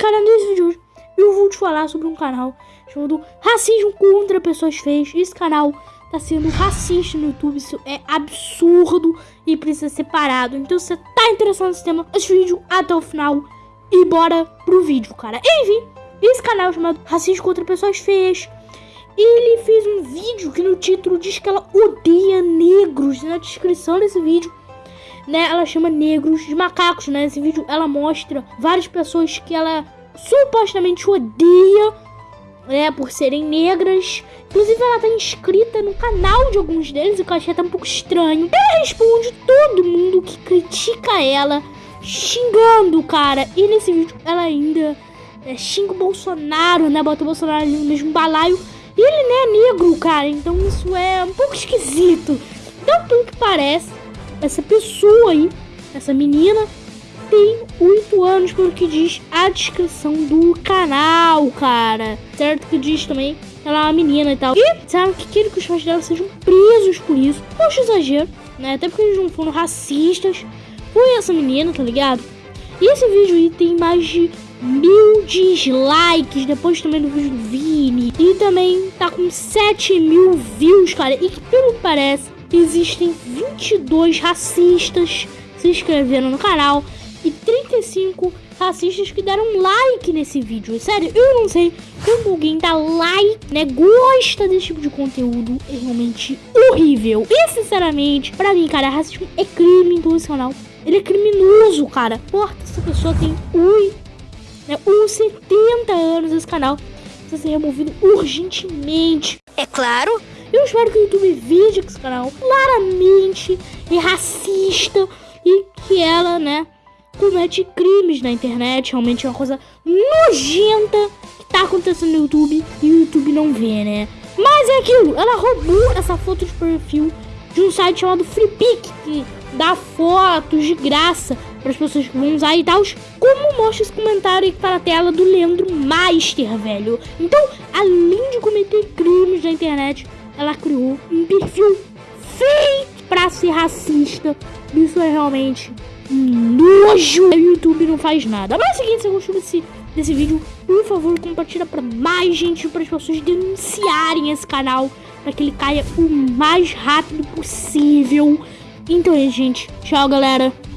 cara, nesse vídeo hoje eu vou te falar sobre um canal chamado Racismo contra Pessoas Feias. Esse canal tá sendo racista no YouTube, isso é absurdo e precisa ser parado. Então se você tá interessado nesse tema, esse vídeo até o final e bora pro vídeo, cara. Enfim, esse canal chamado Racismo contra Pessoas Feias, ele fez um vídeo que no título diz que ela odeia negros. Na descrição desse vídeo né, ela chama negros de macacos, né? Nesse vídeo ela mostra várias pessoas que ela supostamente odeia, né, por serem negras. Inclusive ela tá inscrita no canal de alguns deles, o que eu achei até um pouco estranho. Ela responde todo mundo que critica ela, xingando, cara. E nesse vídeo ela ainda é, xinga o Bolsonaro, né? Bota o Bolsonaro ali no mesmo balaio. E ele não é negro, cara. Então isso é um pouco esquisito. Então, pelo que parece, essa pessoa aí, essa menina, tem 8 anos, pelo que diz a descrição do canal, cara. Certo que diz também que ela é uma menina e tal. E disseram que querem que os pais dela sejam presos por isso. Poxa, exagero, né? Até porque eles não foram racistas. Foi essa menina, tá ligado? E esse vídeo aí tem mais de mil dislikes, depois também do vídeo do Vini. E também tá com 7 mil views, cara. E que pelo que parece, existem 22 racistas se inscreveram no canal e 35 racistas que deram like nesse vídeo. Sério, eu não sei como alguém dá like, né? Gosta desse tipo de conteúdo. É realmente horrível. E sinceramente, pra mim, cara, racismo é crime canal. Ele é criminoso, cara. Porra, essa pessoa tem ui, né, uns 70 anos esse canal. Precisa ser removido urgentemente. É claro. Espero que o YouTube que esse canal claramente é racista e que ela, né, comete crimes na internet. Realmente é uma coisa nojenta que tá acontecendo no YouTube e o YouTube não vê, né? Mas é aquilo, ela roubou essa foto de perfil de um site chamado FreePic, que dá fotos de graça para as pessoas que vão usar e tal. Como mostra esse comentário aí que tá na tela do Leandro Master, velho. Então, além de cometer crimes na internet, ela criou um perfil feito pra ser racista. Isso é realmente um nojo. O YouTube não faz nada. Mas é o seguinte, se você gostou desse, desse vídeo, por favor, compartilha pra mais gente, para as pessoas denunciarem esse canal, para que ele caia o mais rápido possível. Então é, gente. Tchau, galera.